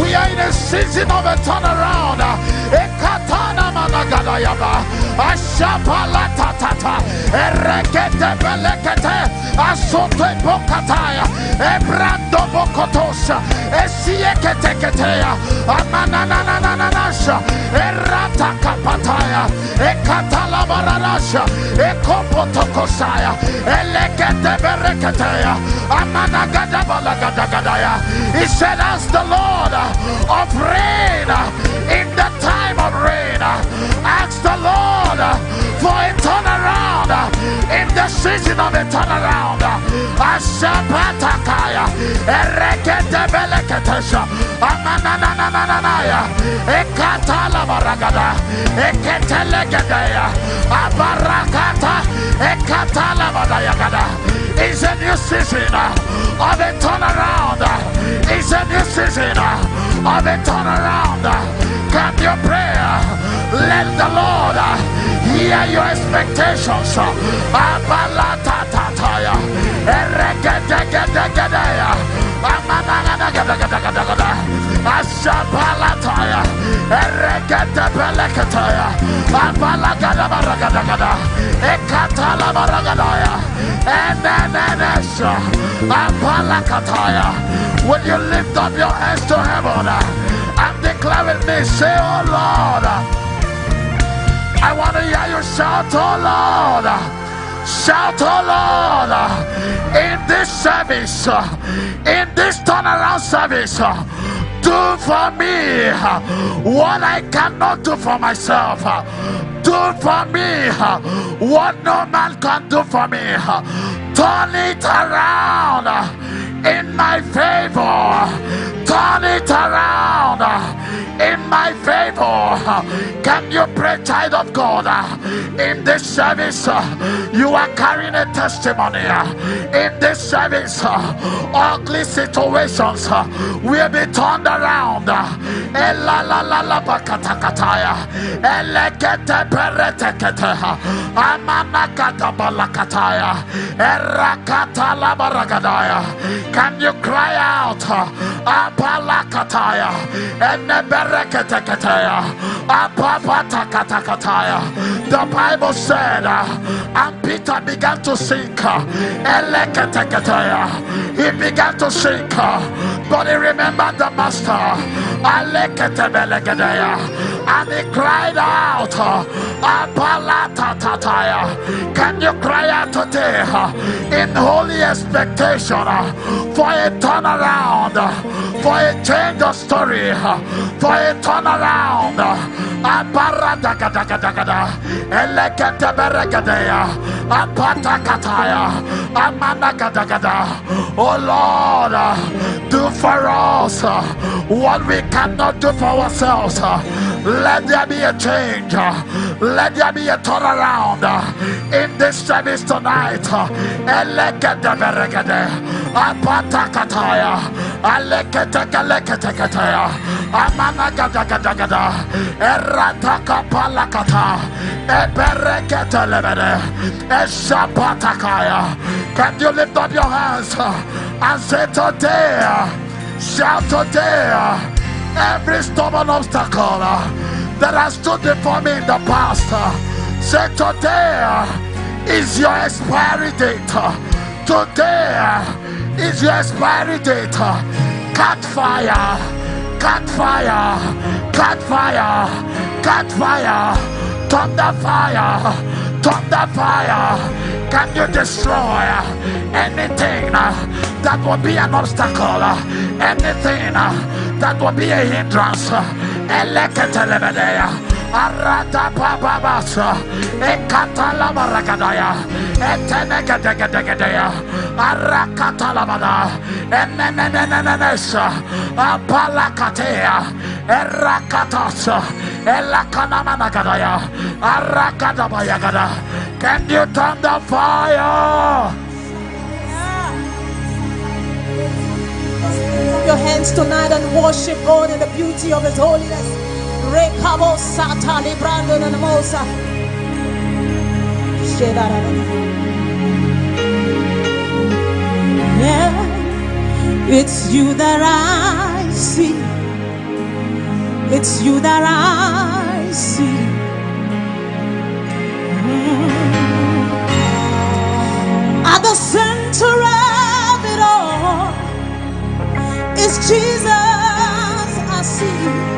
We are in a season of a turnaround. Ekatana managada yaba. Ashapala tatata. Erekete belekete. Asote bokataya. Ebrando bokotosha. Esie kete keteya. Amanananananasha. Erata kapataya. Ekatala baranasha. Ekopotokosaya. Elekete bereketeya. Amanagada balagadaya. He said, As the Lord of rain in the ask the Lord for a turnaround in the season of a turnaround. Ashapatakaya, Erekete Beleketesha, Amananananaya, Ekatala Baragada, Eketelegadaya, Abarakata, Ekatala Badayagada. It's a new season of a turnaround. It's a new season of a turnaround. Can you pray? Let the Lord uh, hear your expectations. Uh, and then Will you lift up your hands to heaven? With me, say, Oh Lord, I want to hear you shout, Oh Lord. Shout, oh Lord, in this service, in this turnaround service, do for me what I cannot do for myself. Do for me what no man can do for me. Turn it around in my favor. Turn it around in my favor. Can you pray, child of God? In this service, you are carrying a testimony. In this service, ugly situations will be turned around. Can you cry out? Apalakataya. The Bible said, and Peter began to sink. He began to sink, but he remembered the master. And he cried out, Can you cry out today in holy expectation for a turnaround, for a change of story? for a turnaround. Oh Lord, do for us what we cannot do for ourselves. Let there be a change. Let there be a turnaround in this service tonight. Alekete Kalekete Amana gada gada gada. Erataka palakata. Eberekete. Eshapatakaya. Can you lift up your hands and say today? Shout today. Every stubborn obstacle that has stood before me in the past. Say today is your expiry date. Today is your expiry date. Cut fire Cut fire, cut fire, cut fire, thunder fire, thunder fire. Can you destroy anything that will be an obstacle, uh, anything uh, that will be a hindrance? Uh, Arata bababasa, ekatala baragadaya, etenegadegadegadaya, arakatalabada, enenenenenenesa, apalakatea, erakatasa, elakanamanagadaya, arakadabayagada. Can you turn the fire? Your hands tonight and worship God in the beauty of His holiness. Rekabo sata librando na namosa. Yeah. It's you that I see. It's you that I see. Mm. At the center of is Jesus. I see.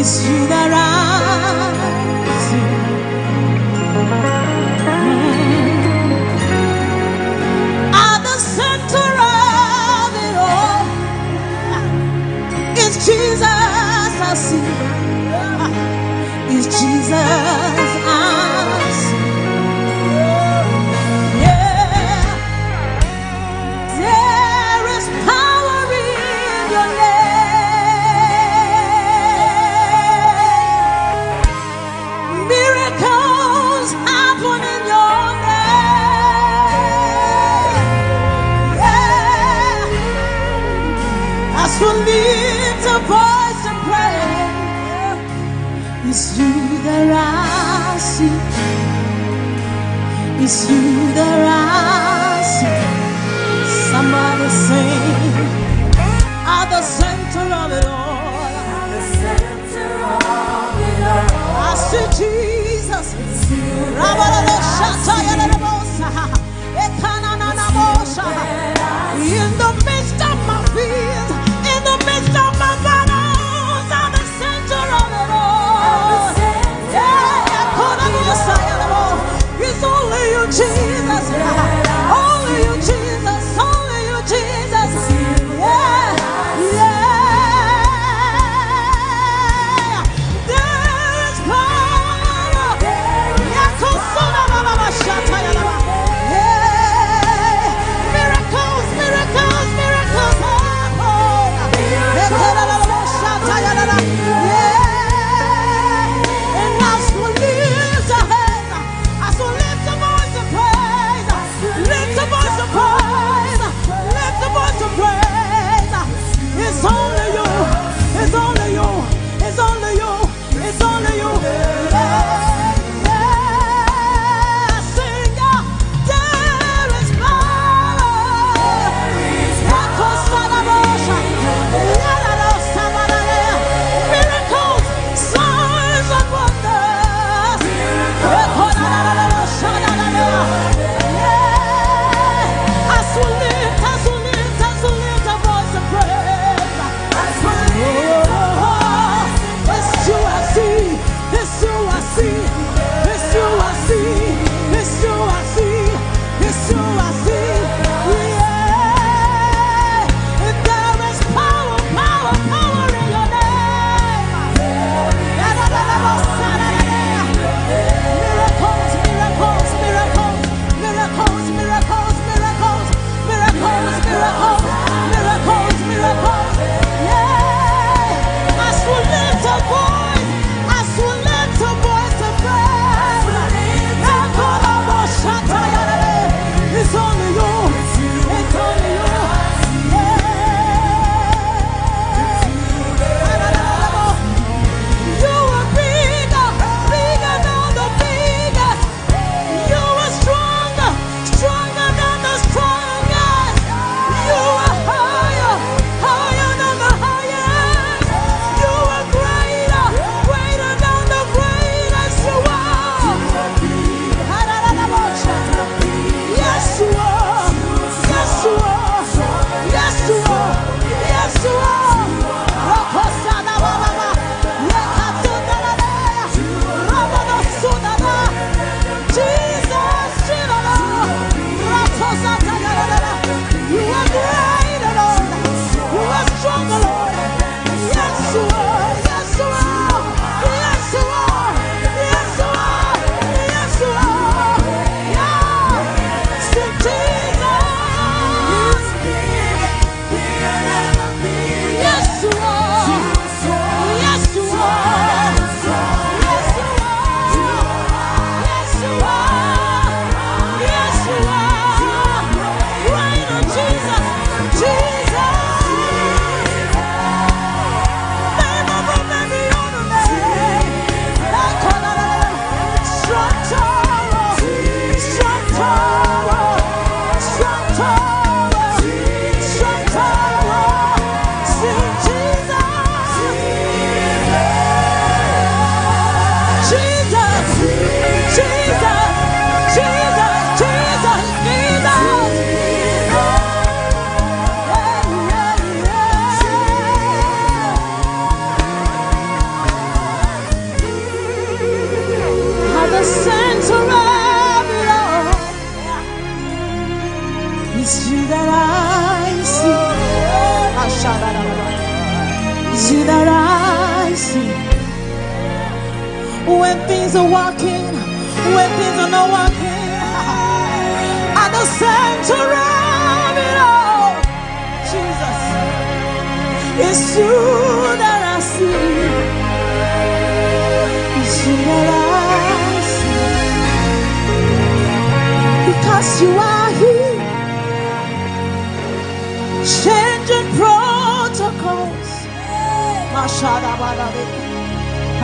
It's you that I see. Mm. At the center of it all is Jesus. I see. Is Jesus. That I see. It's you that I see. Somebody sing at the center of it all. I see Jesus.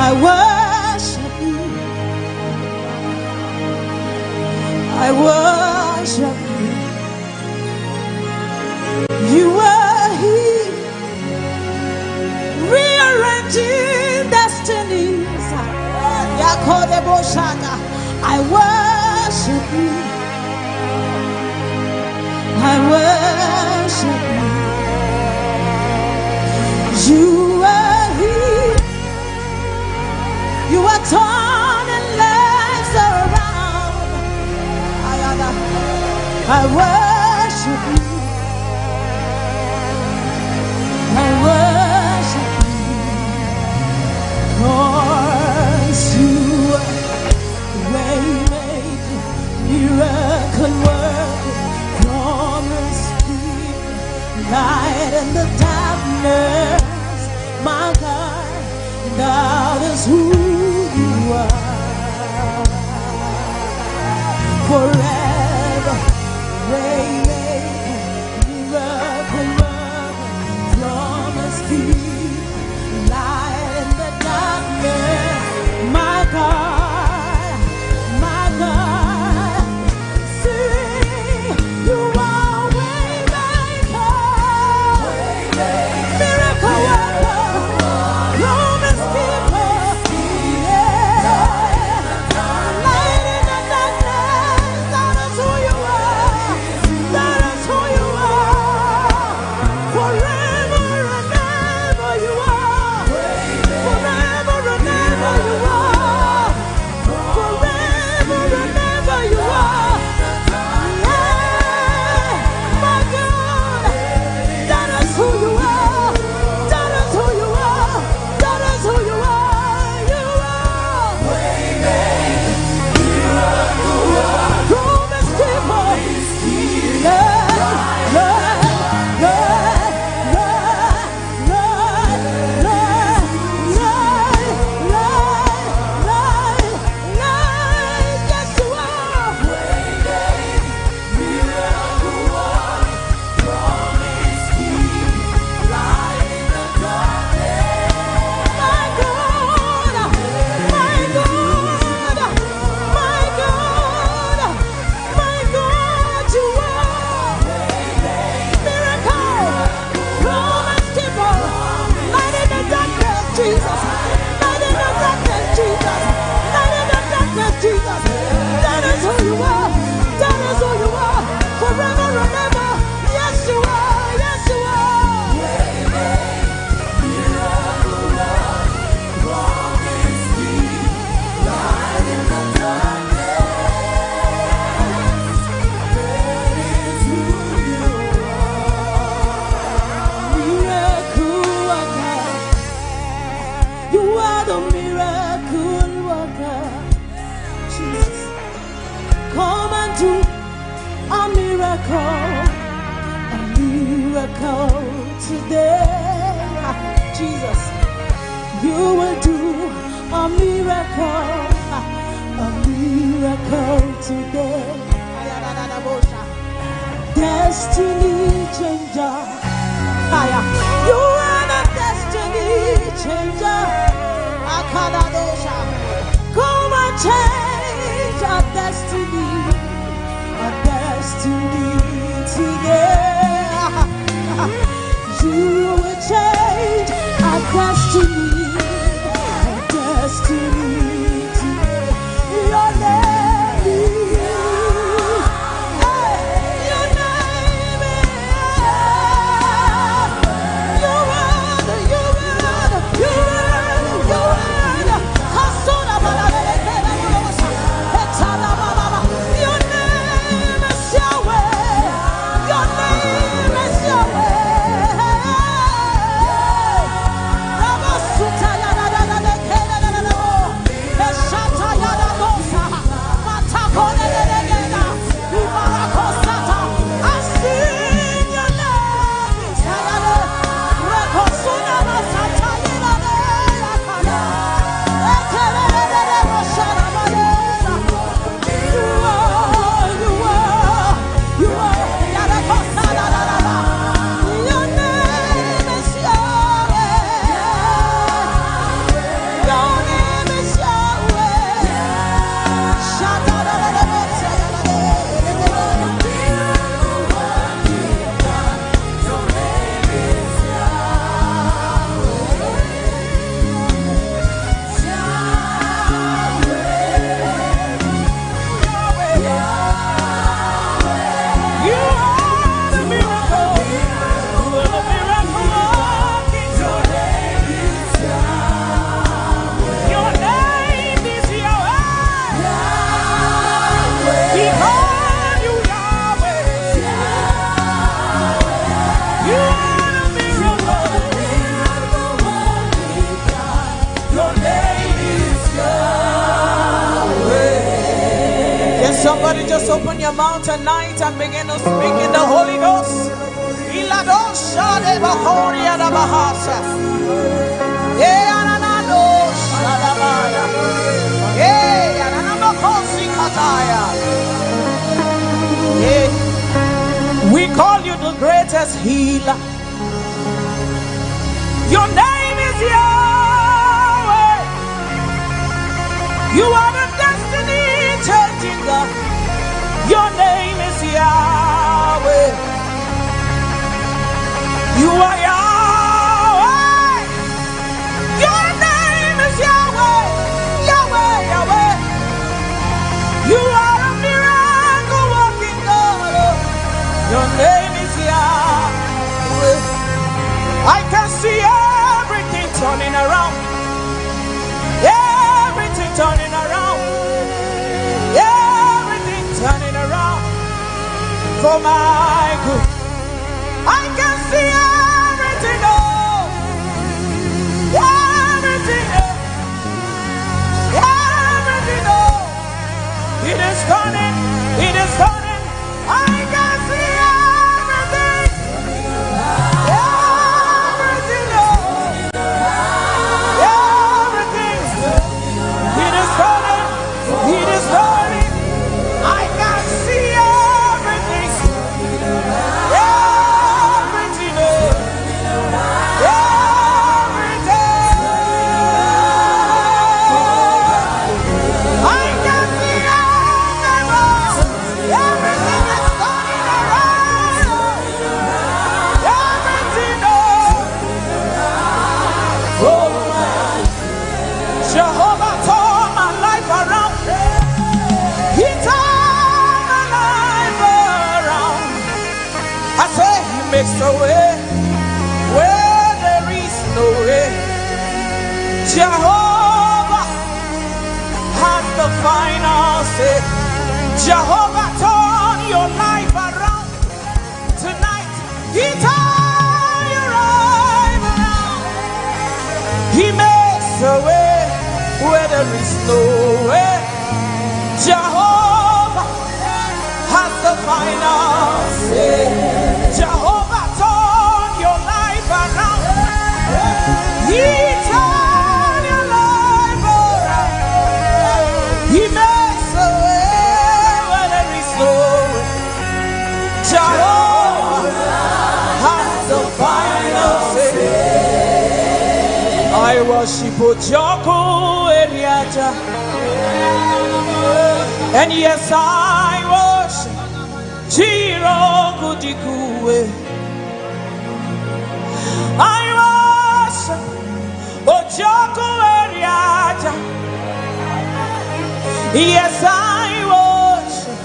I worship you. I worship you. You are here, rearranging destinies. I worship you. I worship you. You torn and lives around. I worship you. I worship you. Way maker, miracle worker, promise keeper, light in the darkness. My God, God is who are. For make it Oh my worship Ojoko Eriata. And yes, I worship Jiro Kudikue. I worship Ojoko Eriata. Yes, I worship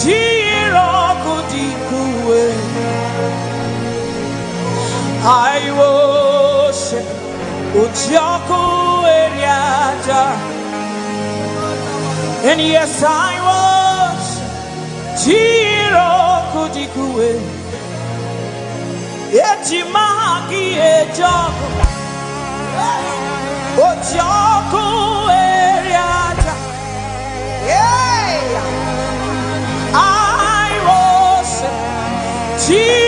Jiro Kudikue. I worship. Uchioko Eriata. And yes, I was Tiro Kudikue. Etimaki Ejoko. Yeah. I was Tiro.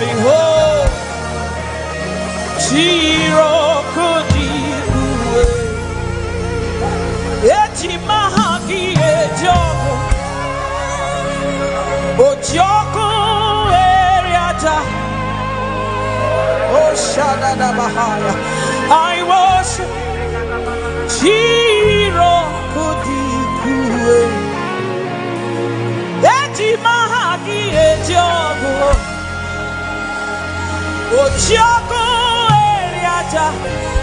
living hope chirokodiwe echimahagi ejoko ojoko eriata oshadadabahaya i worship chirokodiwe echimahagi Otiago Eriaja.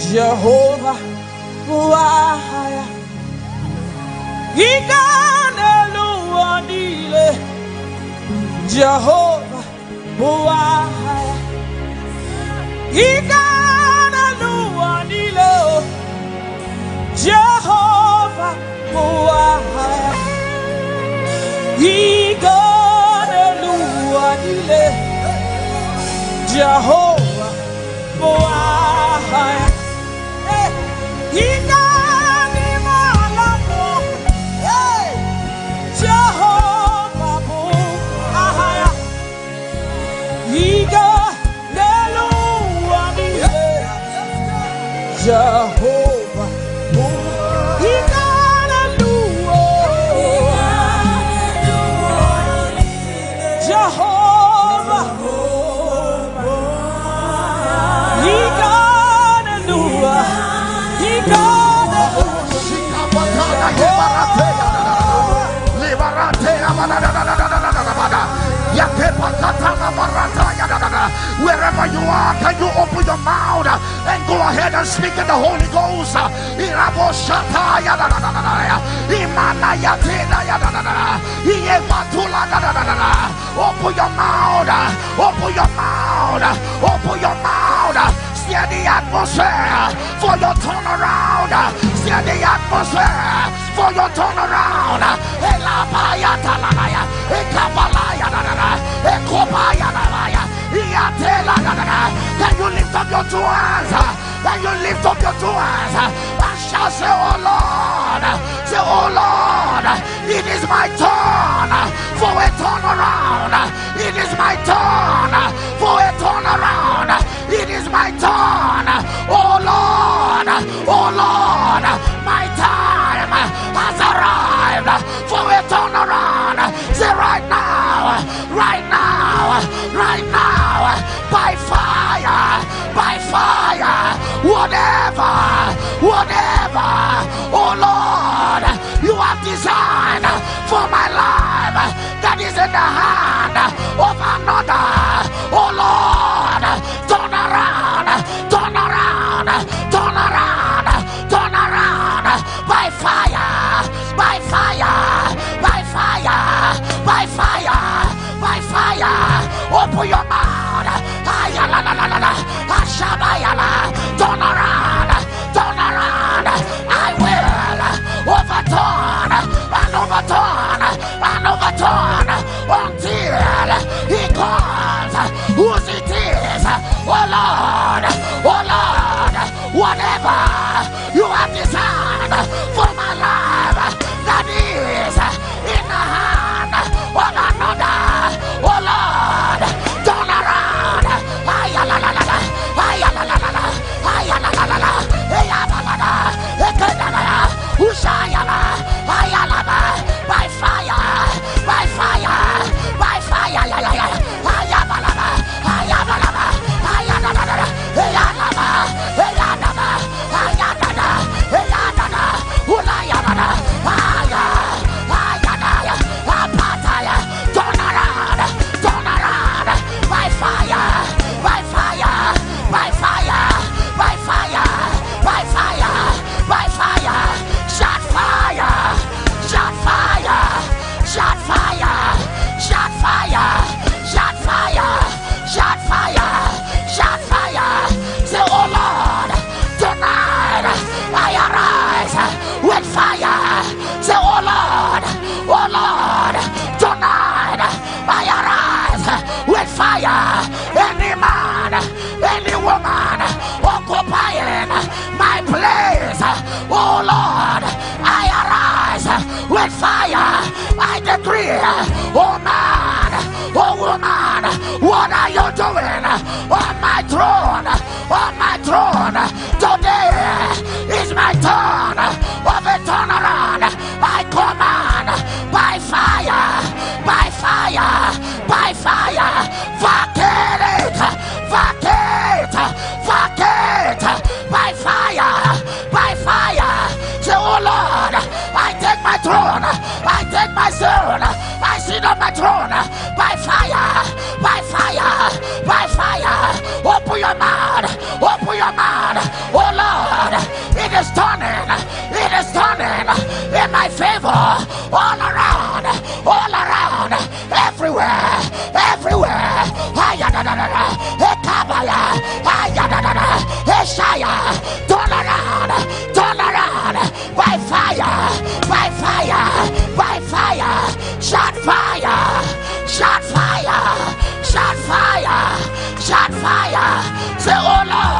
Jehovah wahaya Ikanelua nile Jehovah wahaya Ikanelua nile Jehovah wahaya Ikanelua nile Jehovah wahaya Jehovah, Jehovah, Hallelujah, Wherever you are, can you open your mouth then go ahead and speak in the Holy Ghost. Open your mouth, open your mouth, open your mouth. See the atmosphere for your turnaround. See the atmosphere for your turnaround. Elabaya, talaya, ekabaya, ekobaya. Then you lift up your two hands. Then you lift up your two hands. And shall say, Oh Lord, say, Oh Lord, it is my turn for a turnaround. It is my turn for a turnaround. It is my turn. Oh Lord, oh Lord. What are you doing on my throne? On my throne. Today is my turn. for your man. Oh Lord, it is turning, it is turning in my favor all around, all around, everywhere, everywhere. Turn around, turn around by fire, by fire, by fire, shot fire, shot fire, shot fire, shot fire. Say, oh Lord.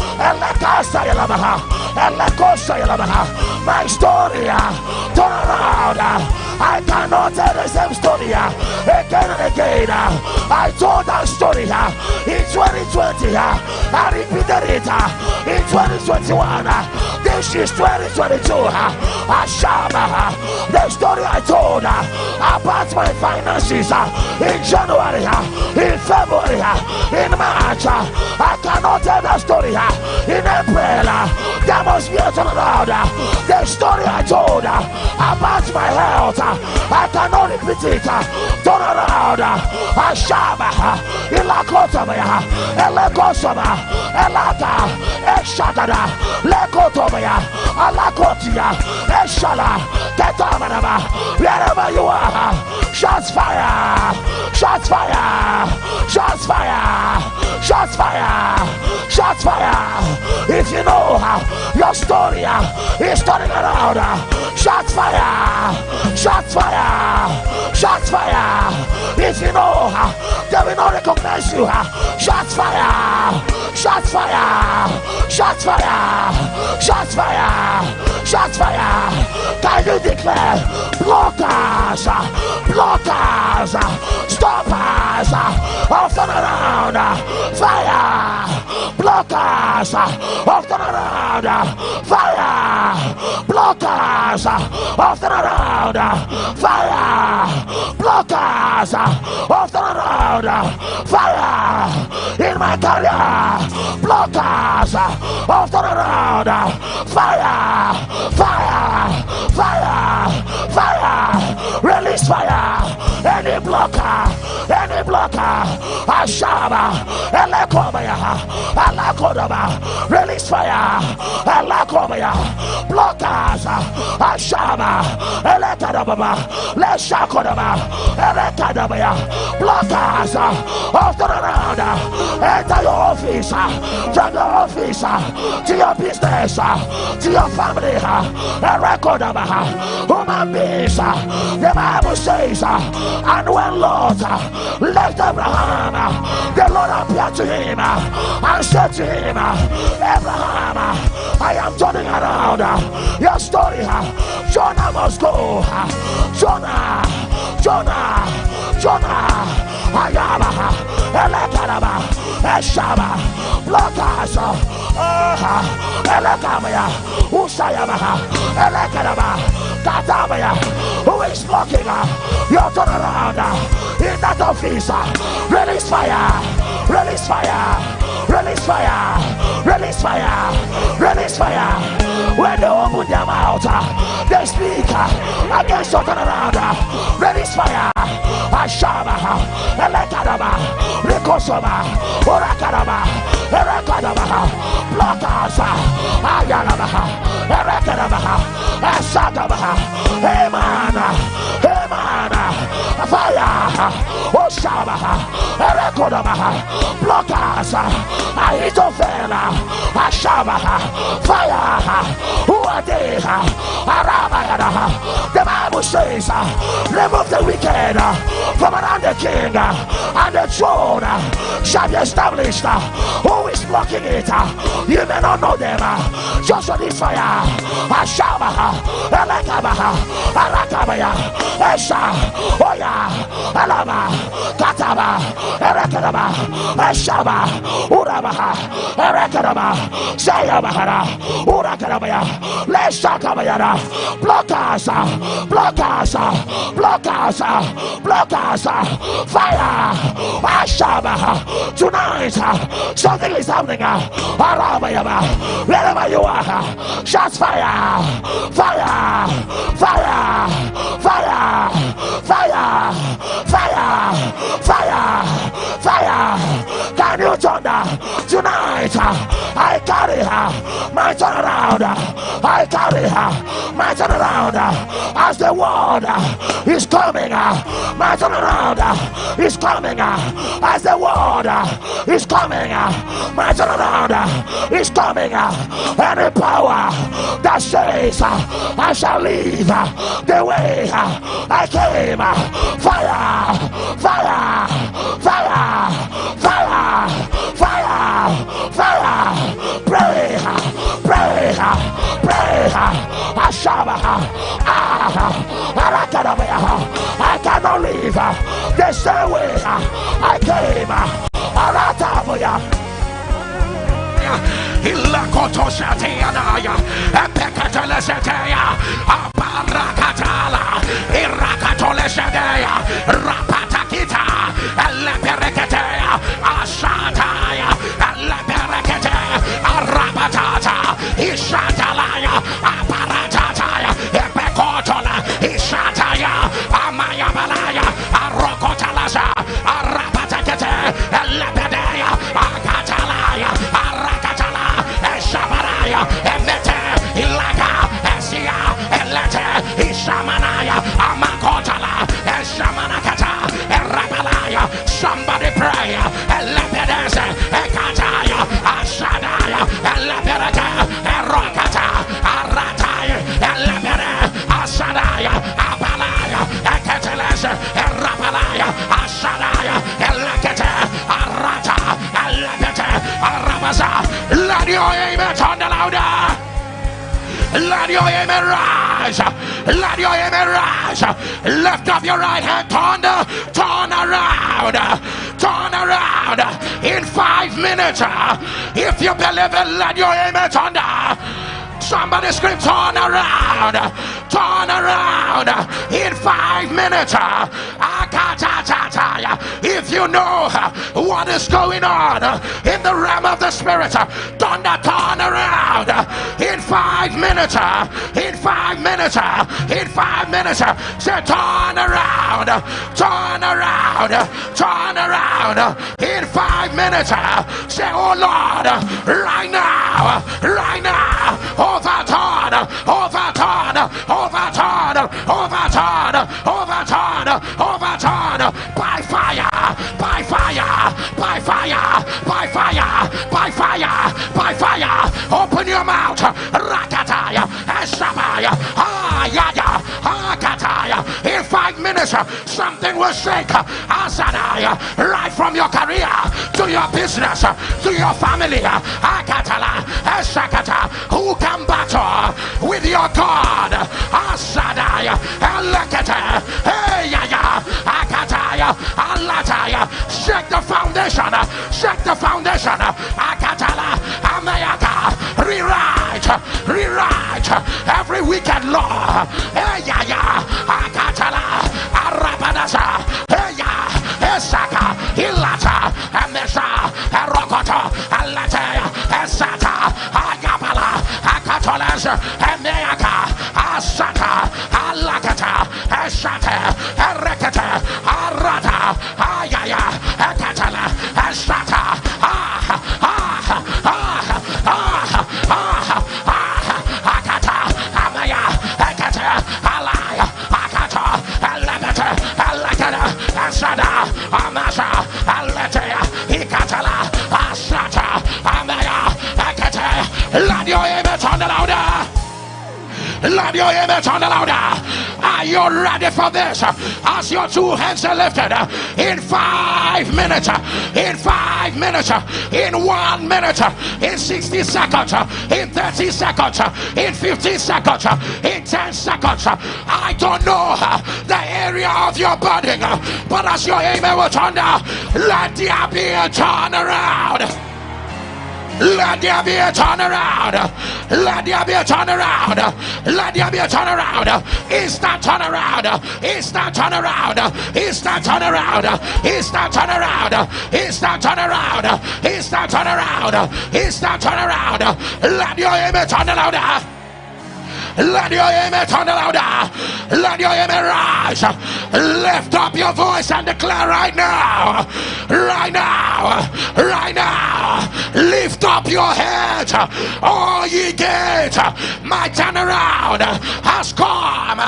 My story, uh, turn around. Uh, I cannot tell the same story uh, again and again. Uh. I told that story uh, in 2020. Uh, I repeated it in 2021. Uh, this is 2022. Uh, Ashama, uh, the story I told about my finances in January, in February, in March. I cannot tell that story in April. There must be a turnaround. The story I told about my health, I cannot repeat it. Turn around. Ashama, uh, Ilakotama, Elekosama, Elata, Eshadada, Lekotomaya, Alakotia, Eshala, Ketamanaba, wherever you are, shots fire, shots fire, shots fire, shots fire, shots fire. If you know your story uh, is turning around, uh, shots fire, shots fire, shots fire. If you know they will not recognize you, uh, shots fire, shots fire, shots fire, shots fire, shots fire. Can you declare blockers, blockers, stoppers, off and around, fire, blockers, off and around, fire, blockers, off and around, fire, blockers, off and around, fire, in my career, blockers, off and around, fire, fire, fire fire, release fire, any blocker, any blocker, Ashaba, Elekobaya, Alakodaba, release fire, Alakobaya, blockers, Ashaba, Elekadababa, Leshakodaba, Elekadabaya, blockers uh, of the round, uh, enter your office, uh, from your office to your business, to your family, Elekadaba, human beings, the Bible says, and when Lord left Abraham, the Lord appeared to him and said to him, Abraham, I am turning around your story. Jonah must go. Jonah, Jonah, Jonah. Ayaba, Elekaraba, Eshaba, Blockers, uh, Elekamaya, Usayaba, Elekaraba, Katamaya, who is blocking your turnaround that office? Release fire, release fire, release fire, release fire, release fire. When they open their mouth, they speak against your turnaround. Release fire. Ashaba, Elekadaba, Rikosoma, Orakaraba, Erekadaba, Blockers, Ayalaba, Erekadaba, Baba. Erekodaba, Blockers, uh, Ahitofela, Ashaba, uh, Fire, uh, who are they? Arabayana, the Bible says, remove the wicked from around the king and the throne shall be established. Who is blocking it? You may not know them. Just release fire. Ashaba, Elakaba, Arakabaya, Esha, Oya, Alama, Kataba, Erekadaba, Eshaba, Urabaha, Erekadaba, Sayabahara, Urakarabaya, Leshakabayara, blockers, blockers, blockers, blockers, fire, Ashaba, tonight, something is happening, Arabayaba, wherever you are, shots fire, fire, fire, fire, fire, fire, fire, fire, can you thunder uh, tonight? Uh, I carry her, my turnaround, I carry her, my turnaround, as the word is coming, my turnaround is coming, as the word is coming, my turnaround is coming, any power that says I shall leave the way I came, fire, fire, fire, fire, fire, fire, pray, pray, pray, Ashaba, ah, I cannot leave the same way I came. Ilakoto Shatianaya, Epekatele Shatea, Aparakatala, Irakatole Shatea, Arapatata, Ishatalaya, Arabaza, let your amen the louder. Let your amen rise. Let your amen rise. Lift up your right hand. Turn, the, turn around. Turn around. In five minutes. If you believe it, let your amen turn. Somebody scream, turn around. Turn around. In five minutes. If you know what is going on in the realm of the spirit, thunder turn around. In five minutes. In five minutes. In five minutes. Say turn around. Turn around. Turn around. In five minutes. Say, oh Lord, right now. Right now. Your mouth. Rakataya. Eshabaya. Ayaya. Akataya. In five minutes, something will shake. Asadaya. Right from your career to your business to your family. Akatala. Eshakata. Who can battle with your God? Asadaya. Elekete. Hey, ya, ya. Akataya. Alataya. Shake the foundation. Shake the foundation. Akatala. Rewrite. Rewrite every wicked law. Hey, ya, ya. Akatala. Arabanasa. Hey, ya. Esaka. Ilata. Amesha. Erokota. Alatea. Esata. Agabala. Akatolas. Emeaka. Asata. Alakata. Esate. Let your on the louder. Let your on the louder. Are you ready for this? As your two hands are lifted in five minutes, in five minutes, in one minute, in 60 seconds, in 30 seconds, in 15 seconds, in 10 seconds. I don't know the area of your body, but as your amen turn down, let there be a turnaround. Let there be a turnaround. Let there be a turnaround. Let there be a turnaround. Instant turnaround. Instant turnaround. Instant turnaround. Instant turnaround. Instant turnaround. Instant turnaround. Instant turnaround. Let your image turn around. Let your amen turn louder. Let your amen rise. Lift up your voice and declare right now. Right now. Right now. Lift up your head. All ye gates. My turnaround has come.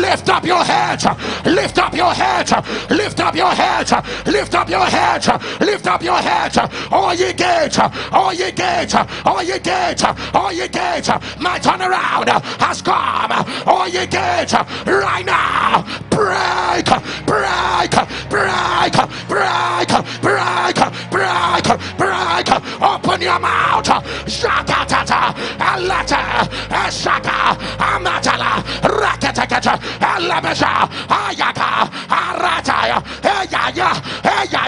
Lift up your head. Lift up your head. Lift up your head. Lift up your head. Lift up your head. All ye gates. All ye gates. All ye gates. All ye gates. My turnaround has come. All ye gates right now. Break, break, break, break, break, break, break. Open your mouth. Shakatata, Alata, Shaka, Amatala, Rakatakata, Alabasha, Ayaka, Arataya,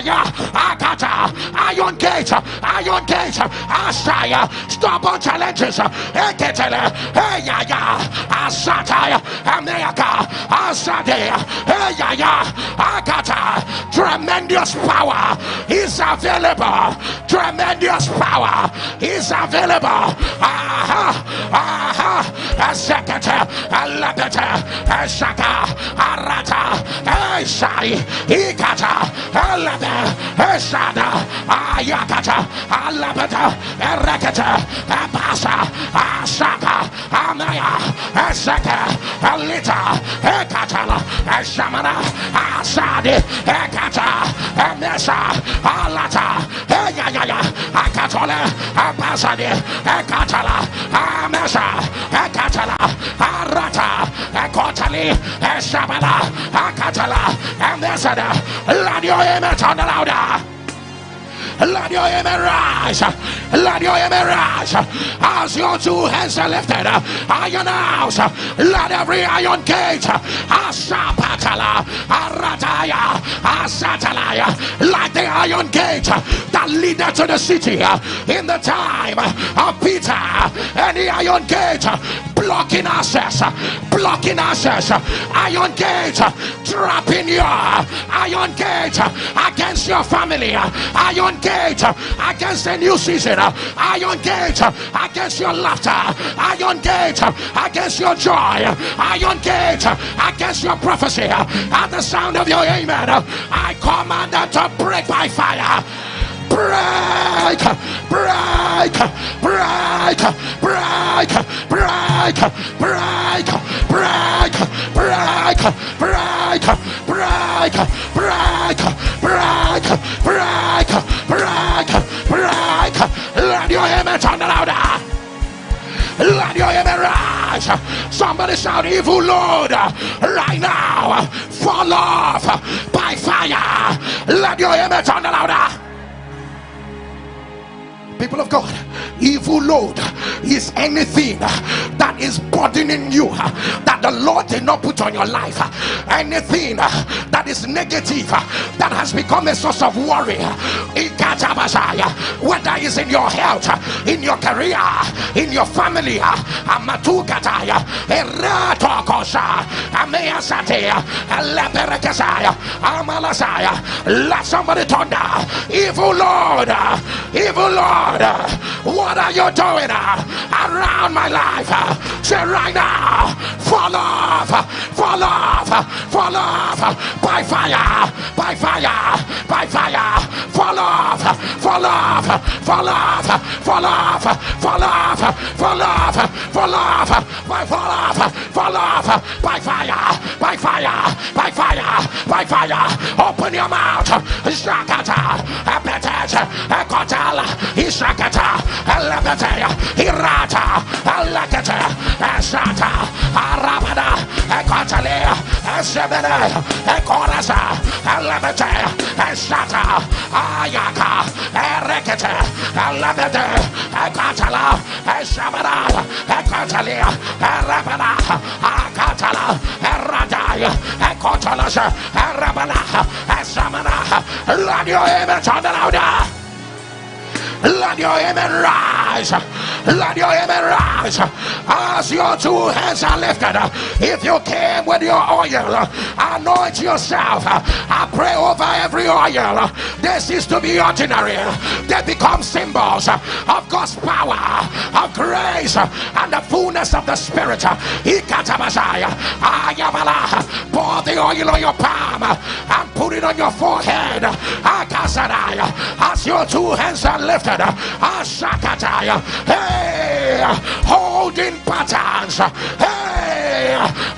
Akata, Iron Gate, Iron Gate, Ashaya, stubborn challenges, Eketele, Eyaya, Asataya, America, Asade, Eyaya, Akata, tremendous power is available, tremendous power is available. Aha, aha, Sekata, Alabata, Shaka, Arata, Eshai, Ikata, Alaba, Eshada, Ayakata, Alabata, Erekata, Abasa, Ashaka, Amaya, Eseka, Alita, Ekatala, Eshamana, Asadi, Ekata, Emesa, Alata, Eyaya, Akatola, Abasadi, Ekatala, Amesa, Ekatala, Arata, Ekotali, Eshabala, Akatala, and this and the louder. Let your amen rise. Let your amen rise. As your two hands are lifted, iron house. Let every iron gate. Asapatala. Arataya. Asatalaya. Like the iron gate that leaded to the city in the time of Peter. Any iron gate blocking access. Blocking access. Iron gate trapping you. Iron gate against your family. Iron gate against the new season. Iron gate against your laughter. Iron gate against your joy. Iron gate against your prophecy. At the sound of your amen, I command that to break by fire break, break, break, break, break, break, break, break, break, break, break, break, break, break, break. Let your on the louder. Let your amen rise. Somebody shout, evil Lord, right now, fall off by fire. Let your amen turn louder. People of God, evil load is anything that is burdening you that the Lord did not put on your life. Anything that is negative that has become a source of worry. Whether it's in your health, in your career, in your family. Let somebody thunder. Evil Lord, evil Lord. God, what are you doing around my life? Say right now, fall off, fall off, fall off by fire, by fire, by fire, fall off, fall off, fall off, fall off, fall off, fall off, fall off, by fall off, fall off by fire, by fire, by fire, by fire. Open your mouth, Shakata, Apetet, Ekotala, Shakata, Alakata, Hirata, Alakata, Ashata, Arabada, Ekatale, Ashebede, Ekorasa, Alabete, Ashata, Ayaka, Erekete, Alabete, Ekatala, Eshabada, Ekatale, Erabada, Akatala, Eradai, Ekotalas, Erabada, Esamana, radio your image louder. Let your amen rise. Let your amen rise. As your two hands are lifted, if you came with your oil, anoint yourself. I pray over every oil. This is to be ordinary. They become symbols of God's power, of grace, and the fullness of the Spirit. Pour the oil on your palm and put it on your forehead. As your two hands are lifted. Ashakataya. Ah, hey, holding patterns. Hey,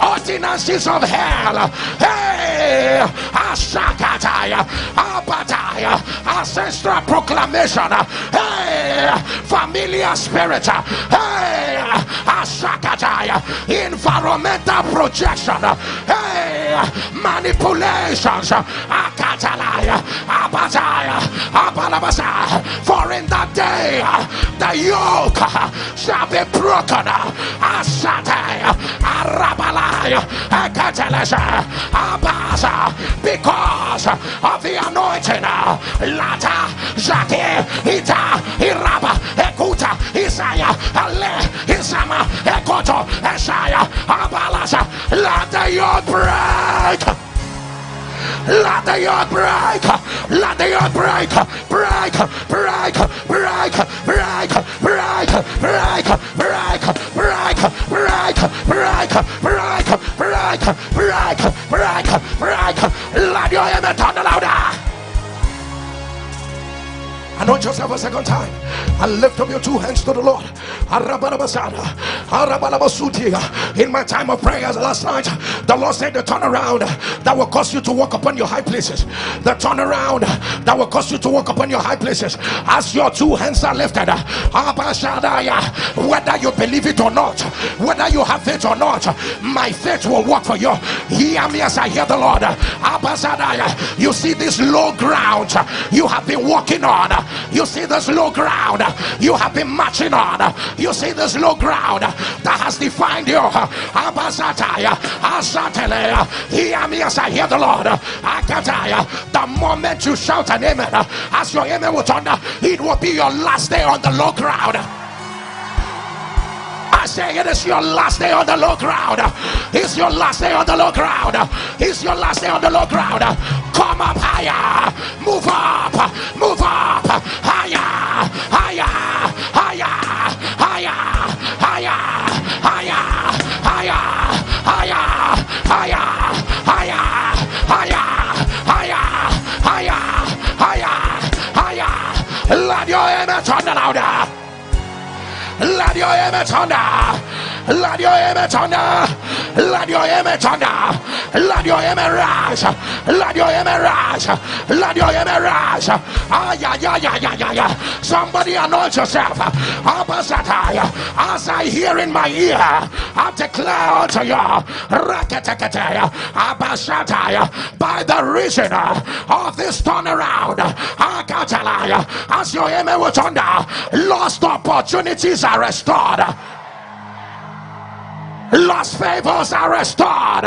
ordinances of hell. Hey, Ashakataya. Apataya. Ancestral proclamation. Hey, familiar spirit. Hey, Ashakataya. Environmental projection. Hey, manipulations. Akatalaya. Apataya. Apalabasa. For in that day the yoke shall be broken. Asataya. Because of the anointing. Lata, Zati, Ita, Iraba, Ekuta, Isaya, Ale, Isama, Ekoto, Esaya, Abalasa, let the yoke break. Let the earth break. Let the earth break. Break. Break. Break. Break. Break. Break. Break. Break. Break. Break. Break. Break. Break. Break. Break. Let your amen turn louder. Anoint yourself a second time and lift up your two hands to the Lord. In my time of prayers last night, the Lord said the turnaround that will cause you to walk upon your high places. The turnaround that will cause you to walk upon your high places. As your two hands are lifted, whether you believe it or not, whether you have faith or not, my faith will work for you. Hear me as I hear the Lord. You see this low ground you have been walking on you see this low ground you have been marching on. You see this low ground that has defined you. Hear me as I hear the Lord. The moment you shout an amen, as your amen will turn, it will be your last day on the low ground. I say it is your last day on the low ground. It's your last day on the low ground. It's your last day on the low ground. Come up higher. Move up. Move up. Higher. Higher. Higher. Higher. Higher. Higher. Higher. Higher. Higher. Higher. Higher. Higher. Higher. Higher. Your image on the louder. Let your image under. Let your image under. Let your image under. Let your image rise. Let your image rise. Let your image rise. Ah, yeah, yeah, yeah, yeah, yeah, yeah. Somebody anoint yourself. As I hear in my ear, I declare unto you, by the reason of this turnaround, as your image was under, lost opportunities are restored. Lost favors are restored.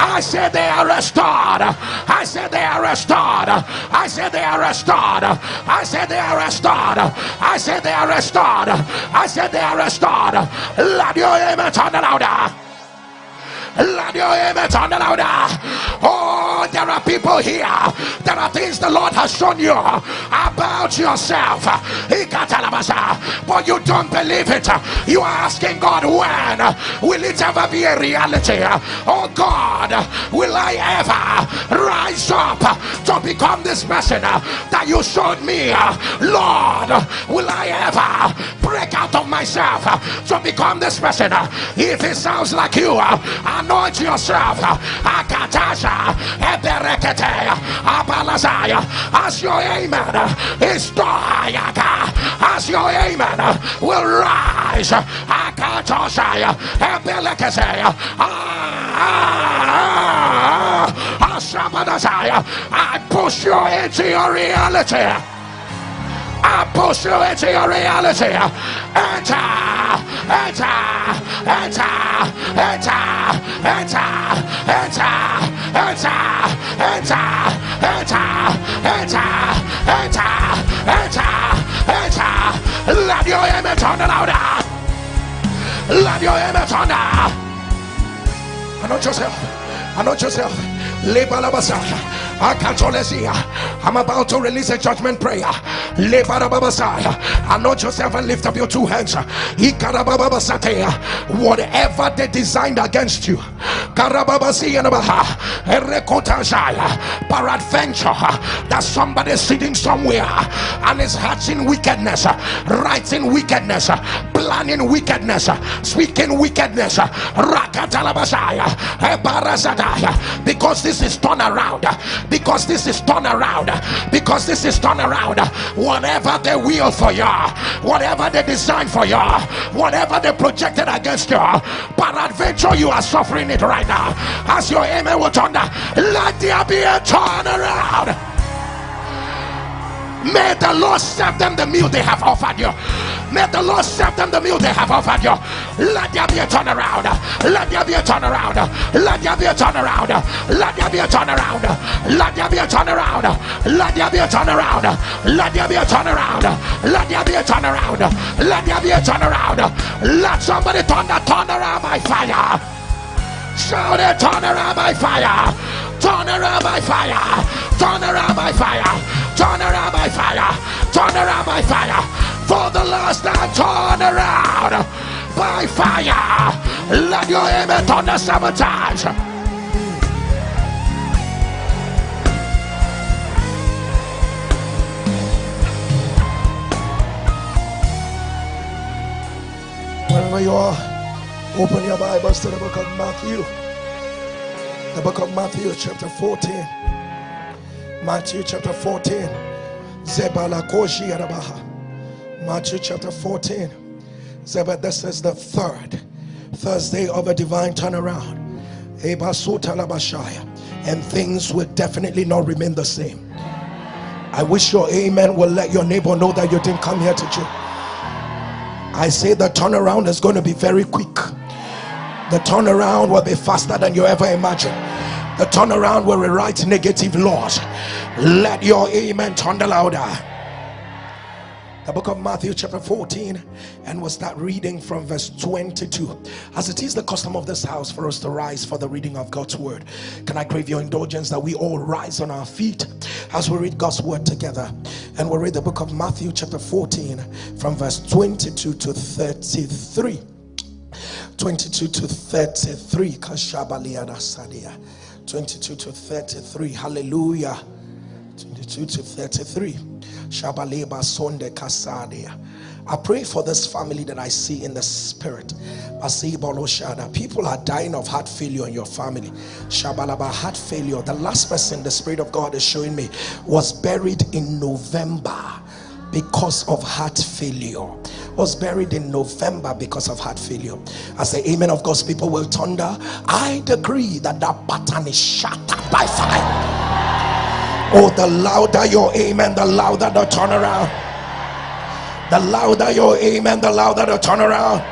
I said they are restored. I said they are restored. I said they are restored. I said they are restored. I said they are restored. I said they are restored. Let your amen turn louder. Let your amen turn louder. Oh, there are people here. There are things the Lord has shown you about yourself. But you don't believe it. You are asking God, when will it ever be a reality? Oh God, will I ever rise up to become this person that you showed me? Lord, will I ever break out of myself to become this person? If it sounds like you, anoint yourself. As your amen is as your amen will rise. Akatoshaya, Ebelekesea, ah, ah, ah, Ashabadazaya, I push you into your reality. I push you into your reality. Enter, enter, enter, enter, enter, enter, enter, enter, enter, enter, enter, enter, enter. Let your image on louder. Let your image on the. Anoint yourself. Anoint yourself. Lebalabasaya. I'm about to release a judgment prayer. Anoint yourself and lift up your two hands. Whatever they designed against you, peradventure uh, that somebody sitting somewhere uh, and is hatching wickedness, uh, writing wickedness, planning wickedness, speaking wickedness. Because this is turned around because this is turned around. Because this is turned around. Whatever they will for you whatever they design for you whatever they projected against you adventure you are suffering it right now. As your amen will turn let there be a turnaround May the Lord serve them the meal they have offered you. May the Lord serve them the meal they have offered you. Let there be a turnaround. Let there be a turnaround. Let there be a turnaround. Let there be a turnaround. Let there be a turnaround. Let there be a turnaround. Let there be a turnaround. Let there be a turnaround. Let there be a turnaround. Let somebody turn the turnaround by fire. Shout it, turn around by fire. Turn around by fire. Turn around by fire. By fire. Turn around by fire. For the last time, turn around by fire. Let your amen the sabotage. Wherever you are, open your Bibles to the book of Matthew. The book of Matthew, chapter 14. Matthew, chapter 14. Matthew, chapter 14. Zeba, this is the third Thursday of a divine turnaround. And things will definitely not remain the same. I wish your amen will let your neighbor know that you didn't come here to church. I say the turnaround is going to be very quick. The turnaround will be faster than you ever imagined. The turnaround will rewrite negative laws. Let your amen the louder. The book of Matthew, chapter 14, and we'll start reading from verse 22. As it is the custom of this house for us to rise for the reading of God's word, can I crave your indulgence that we all rise on our feet as we read God's word together? And we'll read the book of Matthew, chapter 14, from verse 22 to 33. 22 to 33. Kashabaliana Sadia. 22 to 33. Hallelujah. 22 to 33. Shabaleba. I pray for this family that I see in the spirit. People are dying of heart failure in your family. Shabalaba heart failure. The last person the Spirit of God is showing me was buried in November because of heart failure was buried in November because of heart failure. As the amen of God's people will thunder, I decree that that pattern is shattered by fire. Oh, the louder your amen, the louder the turnaround. The louder your amen, the louder the turnaround.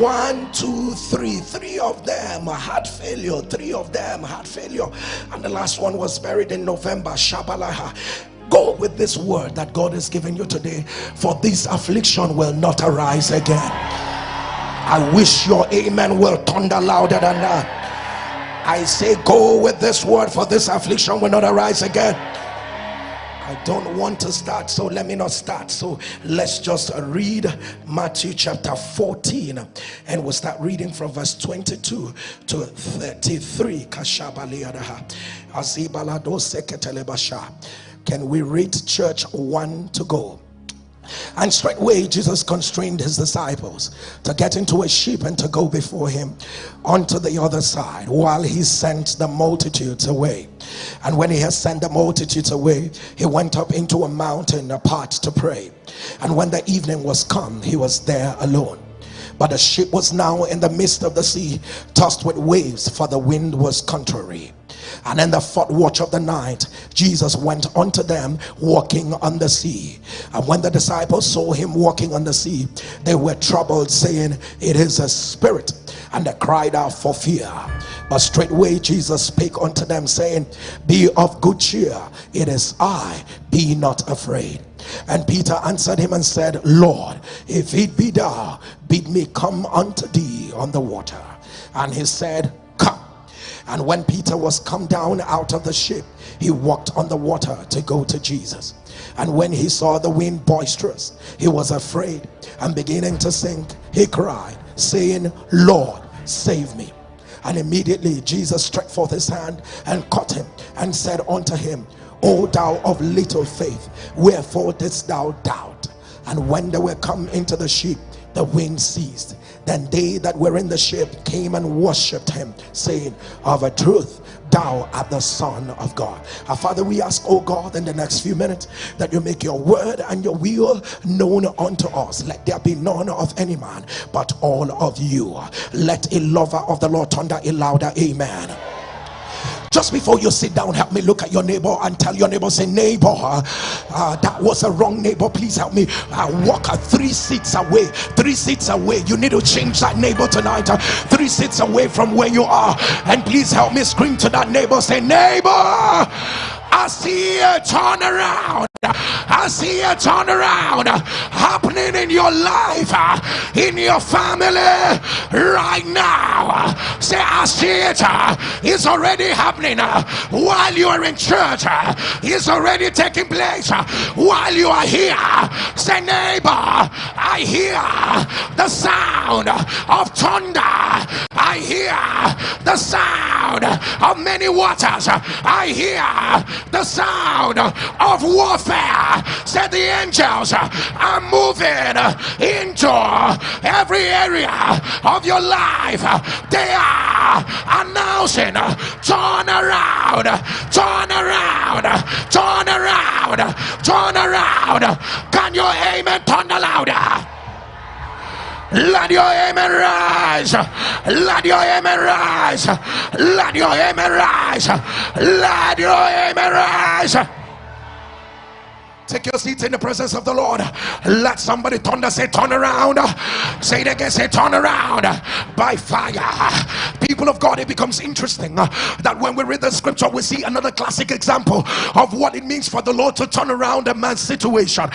One, two, three. Three of them had failure. Three of them had failure. And the last one was buried in November. Shabalaha. Go with this word that God has given you today, for this affliction will not arise again. I wish your amen will thunder louder than that. I say, go with this word, for this affliction will not arise again. I don't want to start, so let me not start. So let's just read Matthew chapter 14, and we'll start reading from verse 22 to 33. Can we read church one to go? And straightway Jesus constrained his disciples to get into a ship and to go before him onto the other side while he sent the multitudes away. And when he had sent the multitudes away, he went up into a mountain apart to pray. And when the evening was come, he was there alone. But the ship was now in the midst of the sea, tossed with waves, for the wind was contrary. And in the fourth watch of the night, Jesus went unto them walking on the sea. And when the disciples saw him walking on the sea, they were troubled, saying, It is a spirit. And they cried out for fear. But straightway Jesus spake unto them, saying, Be of good cheer, it is I, be not afraid. And Peter answered him and said, Lord, if it be thou, bid me come unto thee on the water. And he said, and when Peter was come down out of the ship, he walked on the water to go to Jesus. And when he saw the wind boisterous, he was afraid and beginning to sink, he cried, saying, Lord, save me. And immediately Jesus stretched forth his hand and caught him and said unto him, O thou of little faith, wherefore didst thou doubt? And when they were come into the ship, the wind ceased then they that were in the ship came and worshipped him, saying, Of a truth, thou art the Son of God. Our Father, we ask, oh God, in the next few minutes that you make your word and your will known unto us. Let there be none of any man, but all of you. Let a lover of the Lord thunder a louder amen. Just before you sit down, help me look at your neighbor and tell your neighbor, say, neighbor, uh, uh, that was a wrong neighbor. Please help me. I uh, walk uh, three seats away, three seats away. You need to change that neighbor tonight. Uh, three seats away from where you are. And please help me scream to that neighbor, say, neighbor, I see a turnaround. I see a turnaround happening in your life, in your family right now. Say, I see it. It's already happening while you are in church. It's already taking place while you are here. Say, neighbor, I hear the sound of thunder. I hear the sound of many waters. I hear the sound of warfare. Said the angels are moving into every area of your life. They are announcing turn around, turn around, turn around, turn around. Can your amen turn louder? Let your amen rise. Let your amen rise. Let your amen rise. Let your amen rise. Take your seats in the presence of the Lord. Let somebody turn thunder say, Turn around. Say it again, say, Turn around by fire. People of God, it becomes interesting that when we read the scripture, we see another classic example of what it means for the Lord to turn around a man's situation.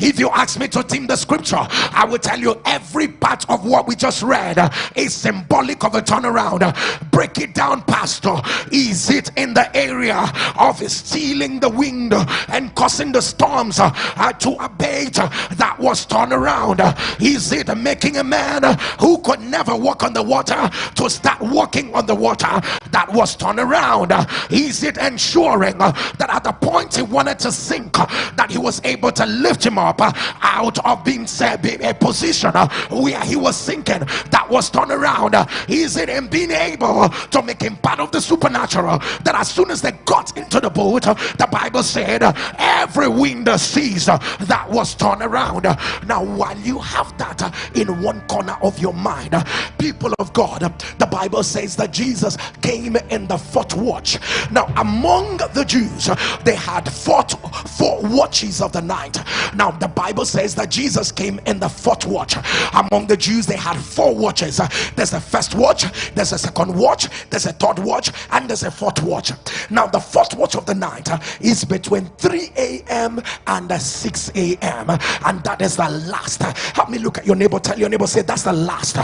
If you ask me to team the scripture, I will tell you every part of what we just read is symbolic of a turnaround. Break it down, Pastor. Is it in the area of stealing the wind? And causing the storms uh, uh, to abate uh, that was turned around? Uh, is it making a man uh, who could never walk on the water to start walking on the water that was turned around? Is it ensuring uh, that at the point he wanted to sink, that he was able to lift him up out of being a position where he was sinking that was turned around? Is it in being able to make him part of the supernatural that as soon as they got into the boat, the Bible says said, every wind sees uh, that was turned around. Now, while you have that uh, in one corner of your mind, uh, people of God, the Bible says that Jesus came in the fourth watch. Now, among the Jews, they had fought four watches of the night. Now, the Bible says that Jesus came in the fourth watch. Among the Jews, they had four watches. There's a first watch, there's a second watch, there's a third watch, and there's a fourth watch. Now, the fourth watch of the night is between between 3 a.m. and 6 a.m. And that is the last. Help me look at your neighbor. Tell your neighbor, say, That's the last.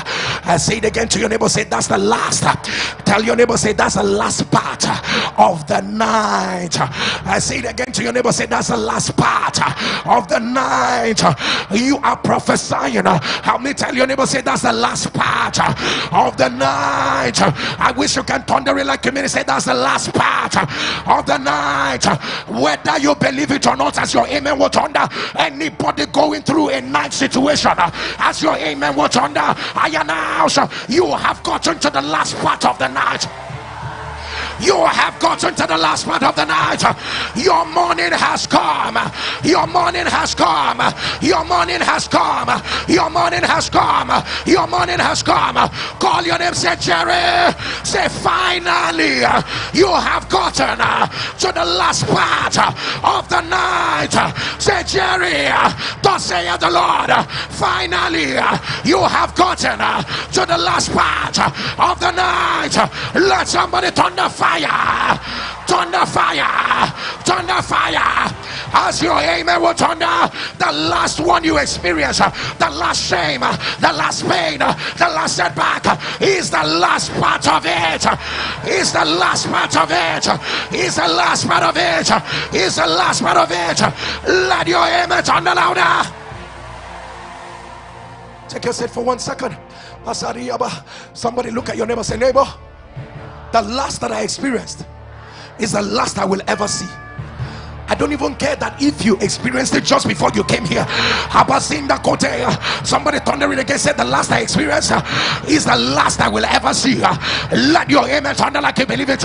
I say it again to your neighbor, say, That's the last. Tell your neighbor, say, That's the last part of the night. I say it again to your neighbor, say, That's the last part of the night. You are prophesying. Help me tell your neighbor, say, That's the last part of the night. I wish you can thunder it like a minute. Say, That's the last part of the night. Whether whether you believe it or not, as your amen was under anybody going through a night situation, uh, as your amen was under, I announce uh, you have gotten to the last part of the night. You have gotten to the last part of the night. Your morning has come. Your morning has come. Your morning has come. Your morning has come. Your morning has come. Call your name. Say Jerry. Say finally. You have gotten to the last part of the night. Say Jerry. Thus saith the Lord. Finally, you have gotten to the last part of the night. Let somebody turn the fire, thunder fire, thunder fire. As your amen will thunder, the last one you experience, the last shame, the last pain, the last setback is the last part of it. Is the last part of it. Is the last part of it. Is the last part of it. Let your amen thunder louder. Take your seat for one second. Somebody look at your neighbor say, neighbor the last that I experienced is the last I will ever see. I don't even care that if you experienced it just before you came here. The cote? Somebody thundering again said, The last I experienced uh, is the last I will ever see. Uh, let your amen thunder like you believe it.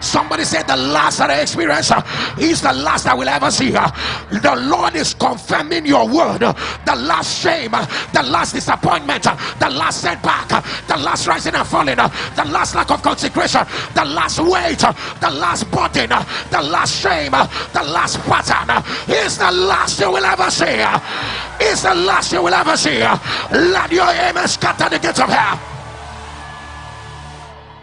Somebody said, The last that I experienced uh, is the last I will ever see. The Lord is confirming your word. The last shame, the last disappointment, the last setback, the last rising and falling, the last lack of consecration, the last weight, the last burden, the last shame, the last pattern is the last you will ever see. Is the last you will ever see. Let your aim scatter the gates of hell.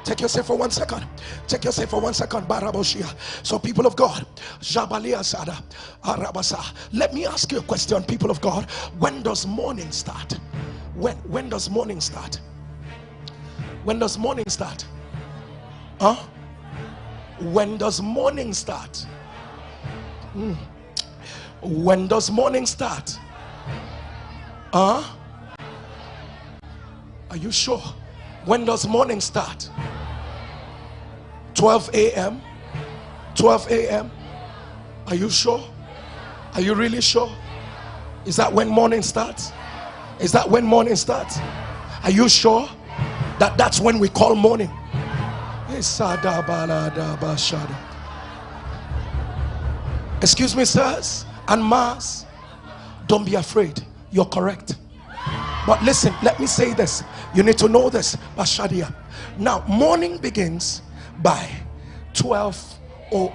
Take yourself for one second. Take yourself for one second. Baraboshia. So, people of God, Jabalia Sada, Arabasa. Let me ask you a question, people of God. When does morning start? When when does morning start? When does morning start? Huh? When does morning start? When does morning start? Huh? Are you sure? When does morning start? 12 a.m. 12 a.m. Are you sure? Are you really sure? Is that when morning starts? Is that when morning starts? Are you sure that that's when we call morning? Excuse me, sirs and mas. Don't be afraid. You're correct. But listen, let me say this. You need to know this. Bashadia. Now, morning begins by 12 or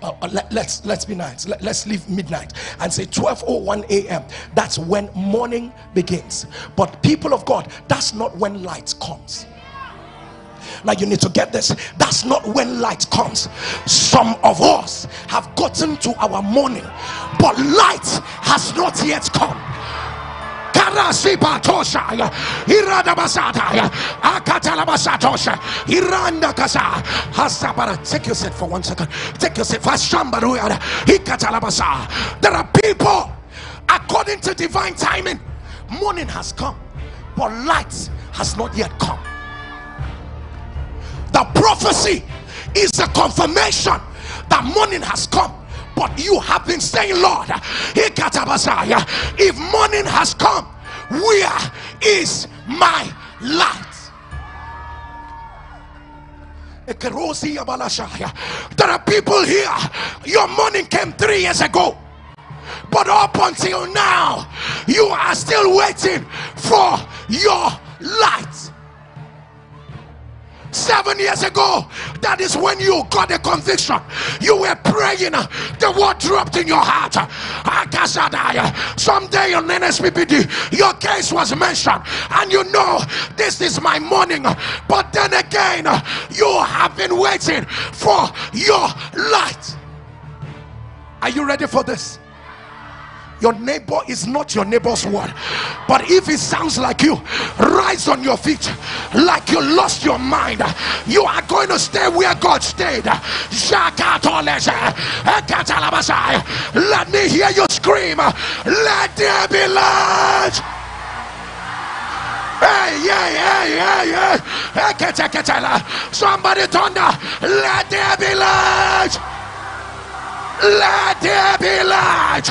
uh, uh, let, us let's, let's be nice let, us leave midnight and say 12:01 a.m that's when morning begins but people of god that's not when light comes now you need to get this. That's not when light comes. Some of us have gotten to our morning but light has not yet come. Take your seat for one second. Take your seat. There are people according to divine timing morning has come but light has not yet come the prophecy is a confirmation that morning has come but you have been saying lord if morning has come where is my light? There are people here. Your morning came three years ago. But up until now you are still waiting for your light seven years ago that is when you got a conviction. You were praying uh, the word dropped in your heart. Someday on NSPPD your case was mentioned and you know this is my morning. But then again uh, you have been waiting for your light. Are you ready for this your neighbor is not your neighbor's word. But if it sounds like you rise on your feet. Like you lost your mind. You are going to stay where god stayed. Let me hear you scream. Let there be light. Hey, yeah, yeah, yeah, yeah. Somebody thunder. Let there be light. Let there be light.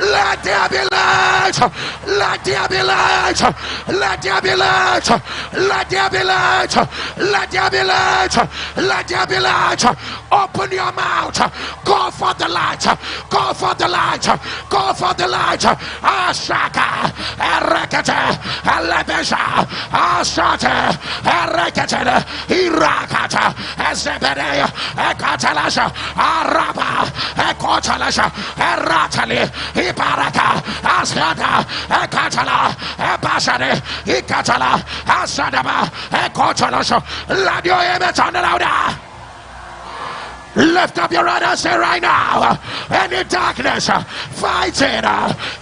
Let there be light. Let there be light. Let there be light. Let there be light. Let there be light. Let there be light. Open your mouth. Go for the light. Go for the light. Go for the light. Ashaka. Erekete. Elebesha. Ashate. Erekete. Irakata. Ezebede. Ekatalasha. Araba. Ekotalasha, Eratali, Ibaraka, Asada, Ekatala, Ebashade, Ikatala, Asadaba, Ekotalasha. Let your image on louder. Lift up your right hand say right now. Any darkness fighting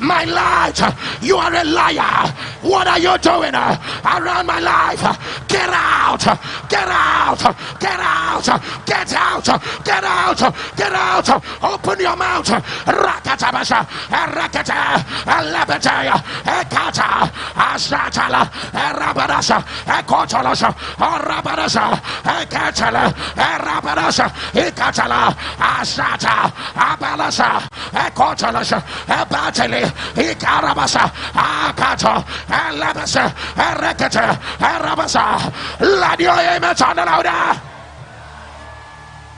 my light, you are a liar. What are you doing around my life? Get out. get out, get out, get out, get out, get out. Open your mouth. Rakatabasha, Rakata, Alabata, Ekata, Ashatala, Rabadasha, Ekotolasha, Rabadasha, Ekatala, Rabadasha, Ekatala, Ashata, Abalasa, Ekotolasha, Ebatali, Ikarabasa, Akato, Alabasa, Rekata, Rabasa.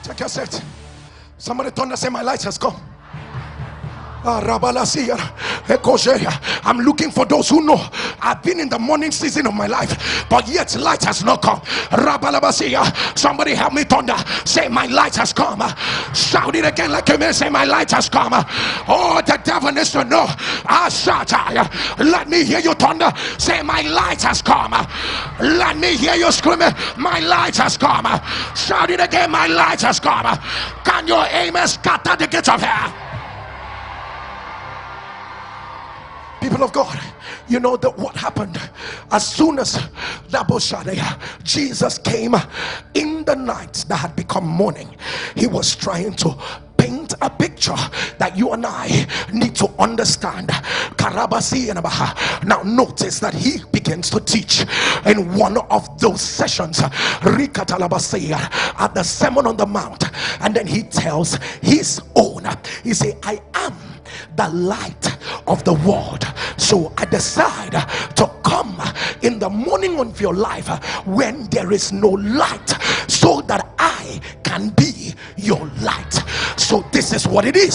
Let your set. Somebody thunder say, My light has come. Ah, I'm looking for those who know I've been in the morning season of my life, but yet light has not come. Somebody help me thunder. Say, My light has come. Shout it again like a man. Say, My light has come. Oh, the devil needs to know. I Ah, Let me hear you thunder. Say, My light has come. Let me hear you screaming. My light has come. Shout it again. My light has come. Can your amen scatter the gates of hell? People of God, you know that what happened? As soon as Jesus came in the night that had become morning, he was trying to paint a picture that you and I need to understand. Now, notice that he begins to teach in one of those sessions. At the Sermon on the Mount, and then he tells his own, he say, I am the light of the world. So I decide to come in the morning of your life when there is no light so that I can be your light. So this is what it is.